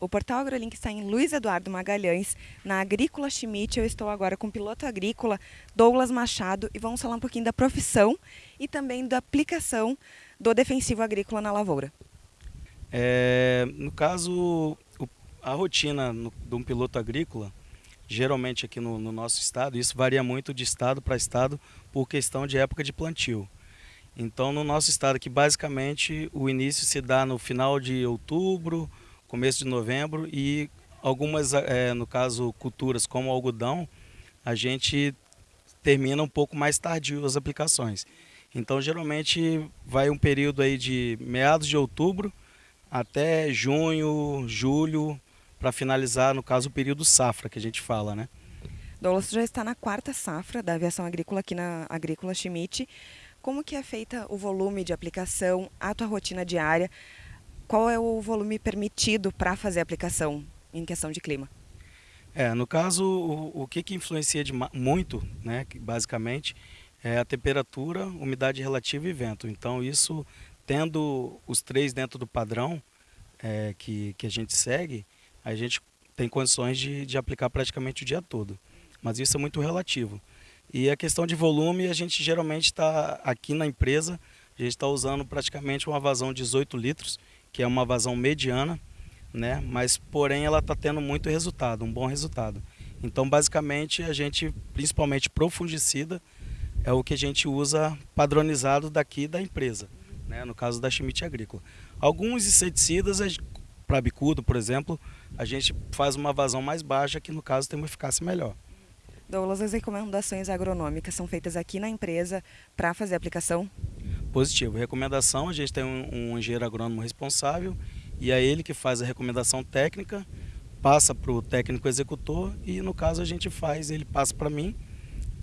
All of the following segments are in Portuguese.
O Portal AgroLink está em Luiz Eduardo Magalhães, na Agrícola Schmidt. Eu estou agora com o piloto agrícola Douglas Machado e vamos falar um pouquinho da profissão e também da aplicação do defensivo agrícola na lavoura. É, no caso, a rotina de um piloto agrícola, geralmente aqui no, no nosso estado, isso varia muito de estado para estado por questão de época de plantio. Então, no nosso estado aqui, basicamente, o início se dá no final de outubro, começo de novembro e algumas, é, no caso, culturas como algodão, a gente termina um pouco mais tardio as aplicações. Então, geralmente, vai um período aí de meados de outubro até junho, julho, para finalizar, no caso, o período safra, que a gente fala, né? Douglas já está na quarta safra da aviação agrícola aqui na Agrícola Schmidt. Como que é feita o volume de aplicação, a tua rotina diária? Qual é o volume permitido para fazer a aplicação em questão de clima? É, no caso, o, o que, que influencia de, muito, né, basicamente, é a temperatura, umidade relativa e vento. Então, isso, tendo os três dentro do padrão é, que, que a gente segue, a gente tem condições de, de aplicar praticamente o dia todo. Mas isso é muito relativo. E a questão de volume, a gente geralmente está aqui na empresa, a gente está usando praticamente uma vazão de 18 litros, que é uma vazão mediana, né? mas porém ela está tendo muito resultado, um bom resultado. Então basicamente a gente, principalmente profundicida, é o que a gente usa padronizado daqui da empresa, né? no caso da Schmidt Agrícola. Alguns inseticidas, para bicudo, por exemplo, a gente faz uma vazão mais baixa, que no caso tem uma eficácia melhor. Douglas, as recomendações agronômicas são feitas aqui na empresa para fazer a aplicação? Positivo. Recomendação, a gente tem um, um engenheiro agrônomo responsável e é ele que faz a recomendação técnica, passa para o técnico executor e no caso a gente faz, ele passa para mim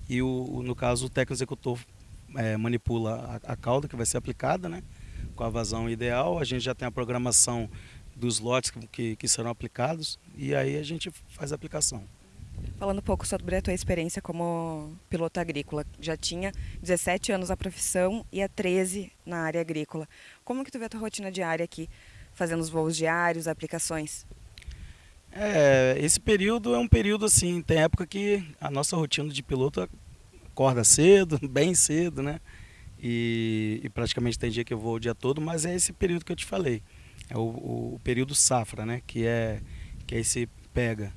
e o, no caso o técnico executor é, manipula a, a cauda que vai ser aplicada, né? Com a vazão ideal, a gente já tem a programação dos lotes que, que, que serão aplicados e aí a gente faz a aplicação. Falando um pouco sobre a tua experiência como piloto agrícola, já tinha 17 anos na profissão e há 13 na área agrícola. Como que tu vê a tua rotina diária aqui, fazendo os voos diários, aplicações? É, esse período é um período assim, tem época que a nossa rotina de piloto acorda cedo, bem cedo, né? E, e praticamente tem dia que eu vou o dia todo, mas é esse período que eu te falei. É o, o período safra, né? Que é, que é esse pega.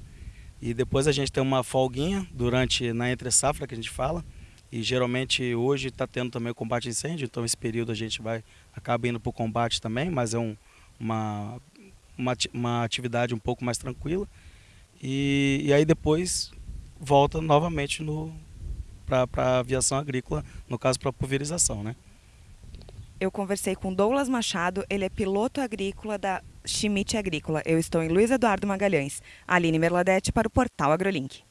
E depois a gente tem uma folguinha durante na entre safra que a gente fala. E geralmente hoje está tendo também o combate a incêndio, então esse período a gente vai acaba indo para o combate também, mas é um, uma, uma, uma atividade um pouco mais tranquila. E, e aí depois volta novamente para a aviação agrícola, no caso para pulverização, né? Eu conversei com Douglas Machado, ele é piloto agrícola da Schmidt Agrícola. Eu estou em Luiz Eduardo Magalhães. Aline Merladete para o Portal AgroLink.